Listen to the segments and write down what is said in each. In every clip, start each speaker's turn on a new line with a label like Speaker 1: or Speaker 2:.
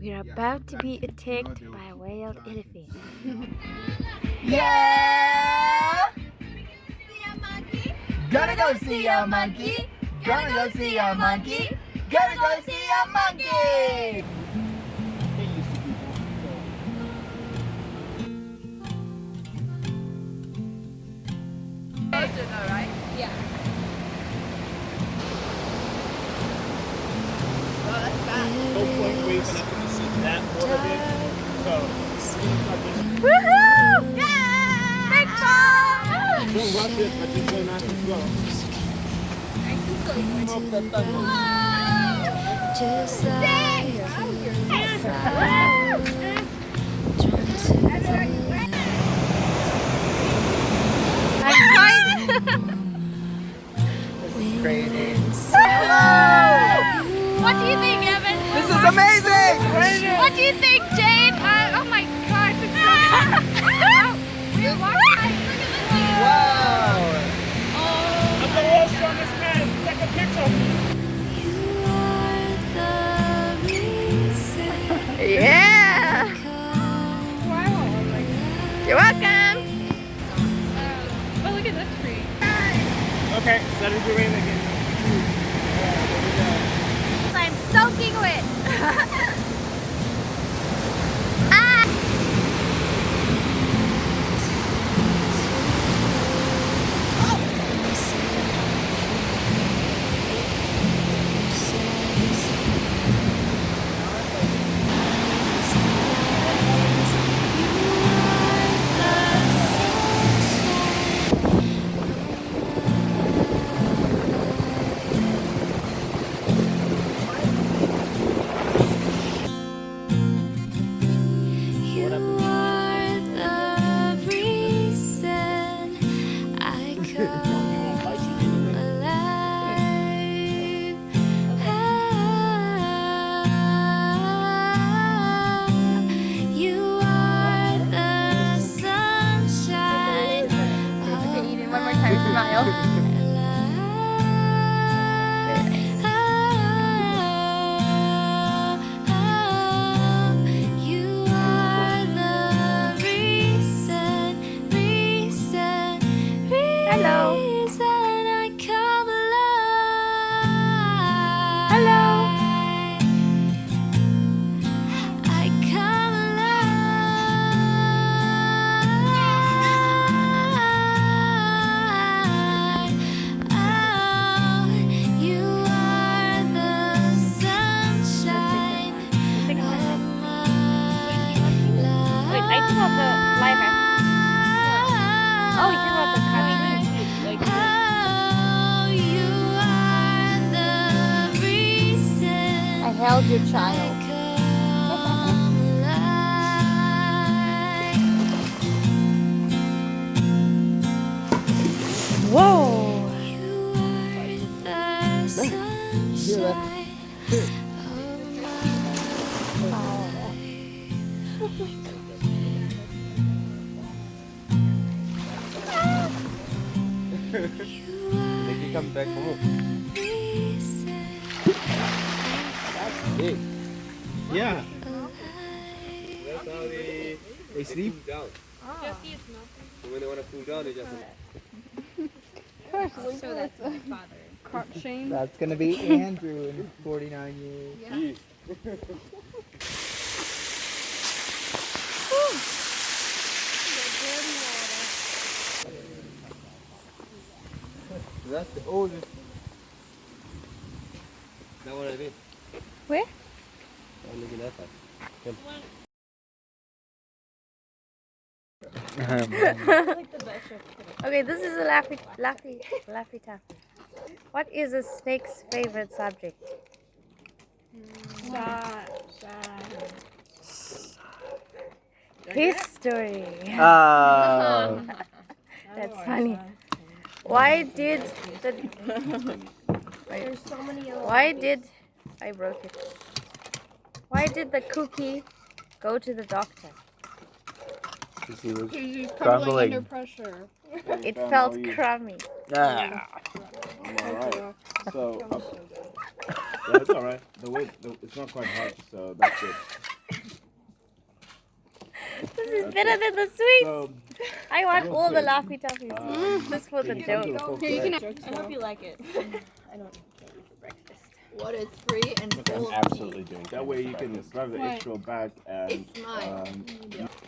Speaker 1: We're about to be attacked by a wild elephant.
Speaker 2: Yeah! Gonna go see a monkey. Gonna go see a monkey. Gonna go see a monkey.
Speaker 3: No point waving up in the sea that part of it. So
Speaker 1: Woohoo! Yeah! Big ball!
Speaker 3: don't rush it, but just go nice and slow. Smoke that thunder.
Speaker 1: Just like
Speaker 3: Take a picture.
Speaker 1: Yeah! You're welcome!
Speaker 4: Oh, look at that tree.
Speaker 3: Okay, set it your rain again.
Speaker 1: I'm soaking wet! time,
Speaker 5: reason
Speaker 1: your child.
Speaker 5: I come alive.
Speaker 1: Whoa!
Speaker 5: You are the sunshine of my life.
Speaker 2: They can come back home. Hey,
Speaker 3: Yeah.
Speaker 2: that's how they they sleep.
Speaker 6: down. So when they want to cool down, they just.
Speaker 5: So that's my father.
Speaker 4: Crotch shame.
Speaker 2: That's gonna be Andrew in 49 years. Yeah. That's the oldest.
Speaker 6: That what I mean.
Speaker 5: Where?
Speaker 6: Oh, look at that side.
Speaker 5: Okay, this is a laffy, laffy, laffy taffy. What is a snake's favorite subject? History.
Speaker 2: Oh.
Speaker 5: That's funny. Why did the Why did I broke it? Why did the cookie go to the doctor?
Speaker 2: Because he was
Speaker 4: He's
Speaker 2: Crumbling.
Speaker 4: under pressure.
Speaker 5: It felt crummy.
Speaker 2: ah.
Speaker 3: Alright. So, uh, yeah, it's alright. The way, the, it's not quite hot, so that's it.
Speaker 5: This is better than the sweets.
Speaker 3: So,
Speaker 5: I want
Speaker 3: real
Speaker 5: all the
Speaker 3: quick,
Speaker 5: laffy taffies.
Speaker 3: um,
Speaker 5: Just for the
Speaker 3: can you come to
Speaker 5: joke.
Speaker 3: the
Speaker 4: Here, you can
Speaker 3: plate?
Speaker 4: I hope you like it.
Speaker 7: What is free and full of
Speaker 8: absolutely doing
Speaker 3: That way you can grab the
Speaker 4: What?
Speaker 3: extra bag and,
Speaker 7: It's mine.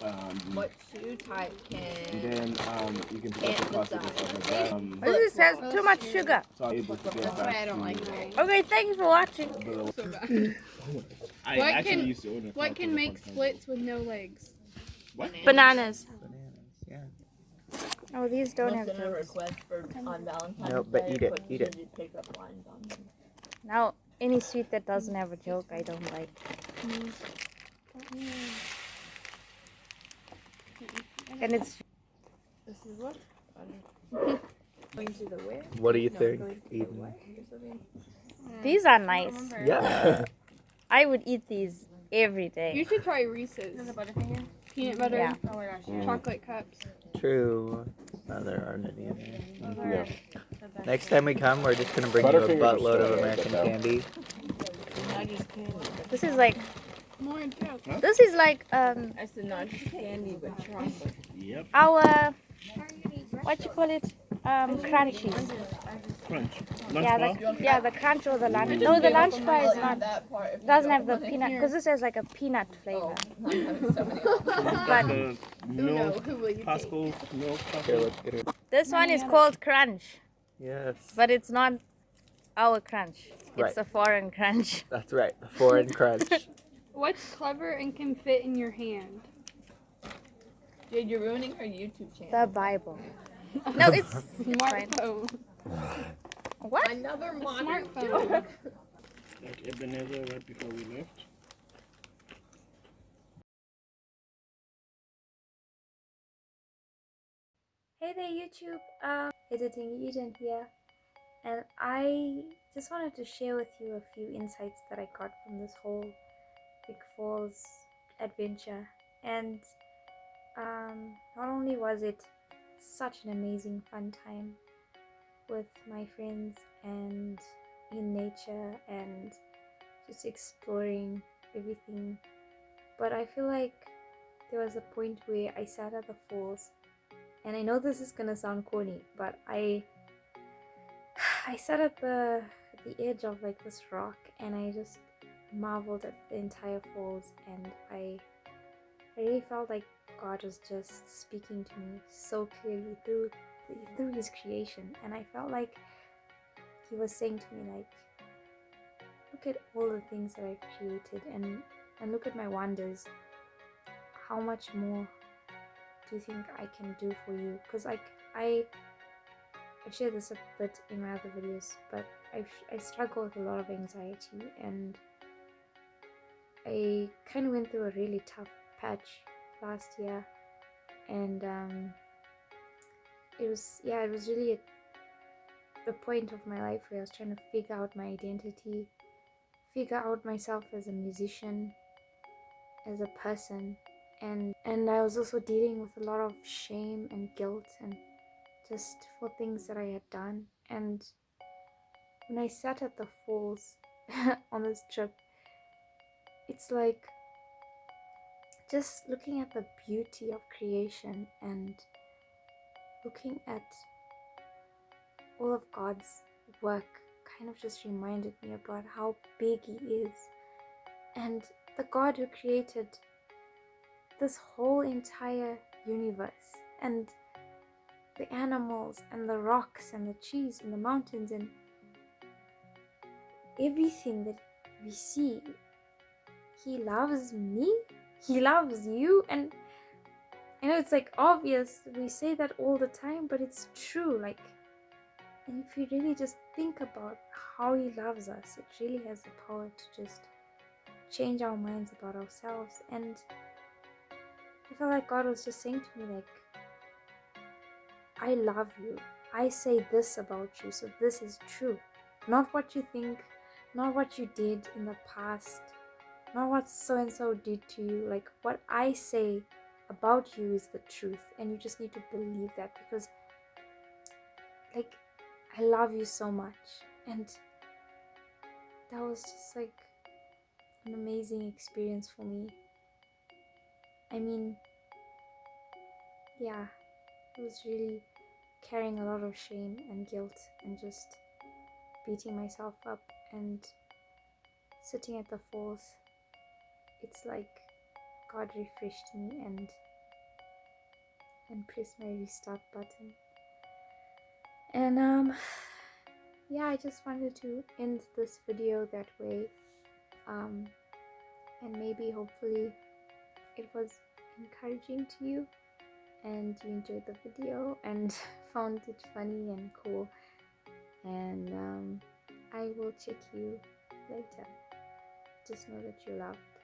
Speaker 3: um, um,
Speaker 7: What shoe type
Speaker 3: and
Speaker 7: can
Speaker 3: then um, you can pick up the plastic and stuff like that. Um,
Speaker 5: This has too much sugar.
Speaker 3: so I'm able to get
Speaker 7: That's why
Speaker 3: back
Speaker 7: I don't
Speaker 3: to
Speaker 7: like it.
Speaker 5: Okay, thanks for watching.
Speaker 3: the- I
Speaker 4: What
Speaker 3: actually
Speaker 4: can-
Speaker 3: used to own a
Speaker 4: What can make splits with no legs?
Speaker 3: What?
Speaker 5: Bananas.
Speaker 2: Bananas.
Speaker 5: Oh, these don't
Speaker 7: Once
Speaker 5: have
Speaker 7: in a
Speaker 5: jokes.
Speaker 7: request for on Valentine's
Speaker 2: No, but
Speaker 7: Day,
Speaker 2: eat it, eat it.
Speaker 7: rigid pickup lines on them.
Speaker 5: Now, any sweet that doesn't have a joke, I don't like. And it's
Speaker 7: This is what? Going to the where?
Speaker 2: What do you
Speaker 7: No,
Speaker 2: think,
Speaker 7: going to the
Speaker 2: Eden?
Speaker 7: what?
Speaker 5: These are nice.
Speaker 2: Yeah.
Speaker 5: I would eat these every day.
Speaker 4: You should try Reese's. Peanut butter,
Speaker 5: Yeah. Oh my gosh. Mm.
Speaker 4: Chocolate cups.
Speaker 2: True. No, there aren't any in there.
Speaker 8: Yeah.
Speaker 2: Next time we come, we're just gonna bring you a buttload of American
Speaker 8: there, but no.
Speaker 2: candy.
Speaker 7: Candy.
Speaker 5: This is like
Speaker 4: More joke.
Speaker 5: this is like um
Speaker 7: I said Nuggies candy, but chocolate.
Speaker 3: Yep.
Speaker 5: our what you call it um crunchies.
Speaker 3: Crunch. Lunch
Speaker 5: Yeah,
Speaker 3: bar?
Speaker 5: the, yeah, the crunch or the lunch. No, the lunch bar is not.
Speaker 7: That part. if you
Speaker 5: Doesn't have the peanut because this has like a peanut flavor.
Speaker 7: Oh, not having so many.
Speaker 5: But
Speaker 3: the
Speaker 4: Who know?
Speaker 3: milk,
Speaker 4: Who will you take?
Speaker 3: Costco milk.
Speaker 2: Here,
Speaker 3: Costco.
Speaker 2: let's get it.
Speaker 5: this one is called crunch,
Speaker 2: Yes.
Speaker 5: but it's not our crunch. It's a foreign crunch.
Speaker 2: That's right. The foreign crunch.
Speaker 4: What's clever and can fit in your hand?
Speaker 7: Jade, you're ruining her YouTube channel.
Speaker 5: The Bible. No, it's
Speaker 4: Smartphone.
Speaker 5: what?
Speaker 7: Another
Speaker 4: A
Speaker 7: modern
Speaker 4: smartphone.
Speaker 3: Like Ebenezer right before we left.
Speaker 9: Hey there YouTube, um, editing Eden here, and I just wanted to share with you a few insights that I got from this whole Vic Falls adventure. And um, not only was it such an amazing fun time with my friends and in nature and just exploring everything, but I feel like there was a point where I sat at the falls and I know this is gonna sound corny, but I I sat at the the edge of like this rock and I just marveled at the entire falls and I I really felt like God was just speaking to me so clearly through through his creation. And I felt like he was saying to me like look at all the things that I've created and and look at my wonders. How much more do you think I can do for you? Because like I, I've shared this a bit in my other videos, but I I struggle with a lot of anxiety and I kind of went through a really tough patch last year, and um, it was yeah it was really a, the point of my life where I was trying to figure out my identity, figure out myself as a musician, as a person and and I was also dealing with a lot of shame and guilt and just for things that I had done and when I sat at the falls on this trip it's like just looking at the beauty of creation and looking at all of God's work kind of just reminded me about how big He is. And the God who created this whole entire universe and the animals and the rocks and the trees and the mountains and everything that we see. He loves me, He loves you, and I know it's like obvious, we say that all the time, but it's true. Like, and if you really just think about how He loves us, it really has the power to just change our minds about ourselves. And I felt like God was just saying to me, like, I love you. I say this about you, so this is true. Not what you think, not what you did in the past, not what so and so did to you. Like, what I say about you is the truth, and you just need to believe that because, like, I love you so much. And that was just like an amazing experience for me. I mean, yeah, it was really carrying a lot of shame and guilt and just beating myself up and sitting at the falls. It's like God refreshed me and and pressed my restart button. And um yeah, I just wanted to end this video that way. Um and maybe hopefully it was encouraging to you and you enjoyed the video and found it funny and cool. And um, i will check you later. Just know that you're loved